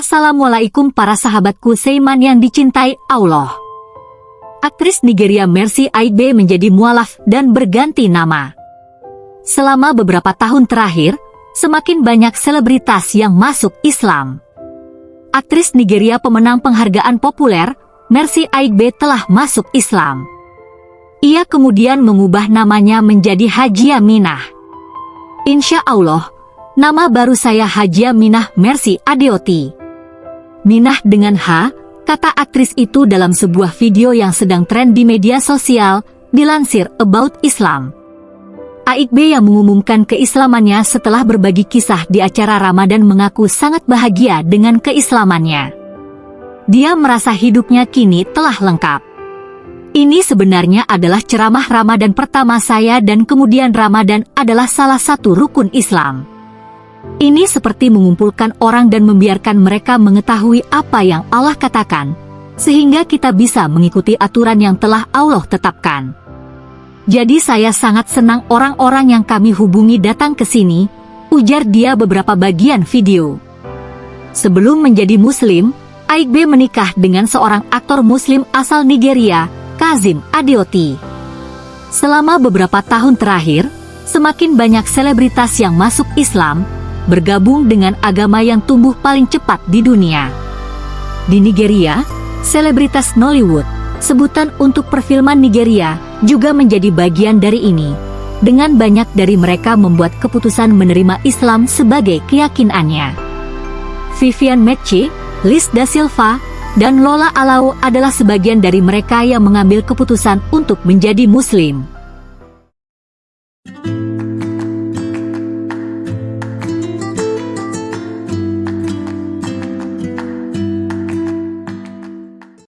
Assalamualaikum para sahabatku Seiman yang dicintai Allah. Aktris Nigeria Mercy Aigbe menjadi mualaf dan berganti nama. Selama beberapa tahun terakhir, semakin banyak selebritas yang masuk Islam. Aktris Nigeria pemenang penghargaan populer, Mercy Aigbe telah masuk Islam. Ia kemudian mengubah namanya menjadi Haji Aminah. Insya Allah, nama baru saya Haji Aminah Mercy Adeoti. Minah dengan H, kata aktris itu dalam sebuah video yang sedang tren di media sosial, dilansir About Islam. Aikbe yang mengumumkan keislamannya setelah berbagi kisah di acara Ramadan mengaku sangat bahagia dengan keislamannya. Dia merasa hidupnya kini telah lengkap. Ini sebenarnya adalah ceramah Ramadan pertama saya dan kemudian Ramadan adalah salah satu rukun Islam. Ini seperti mengumpulkan orang dan membiarkan mereka mengetahui apa yang Allah katakan, sehingga kita bisa mengikuti aturan yang telah Allah tetapkan. Jadi saya sangat senang orang-orang yang kami hubungi datang ke sini, ujar dia beberapa bagian video. Sebelum menjadi muslim, Aikbe menikah dengan seorang aktor muslim asal Nigeria, Kazim Adeoti. Selama beberapa tahun terakhir, semakin banyak selebritas yang masuk Islam, bergabung dengan agama yang tumbuh paling cepat di dunia. Di Nigeria, selebritas Nollywood, sebutan untuk perfilman Nigeria, juga menjadi bagian dari ini. Dengan banyak dari mereka membuat keputusan menerima Islam sebagai keyakinannya. Vivian Metche, Liz Da Silva, dan Lola Alau adalah sebagian dari mereka yang mengambil keputusan untuk menjadi Muslim.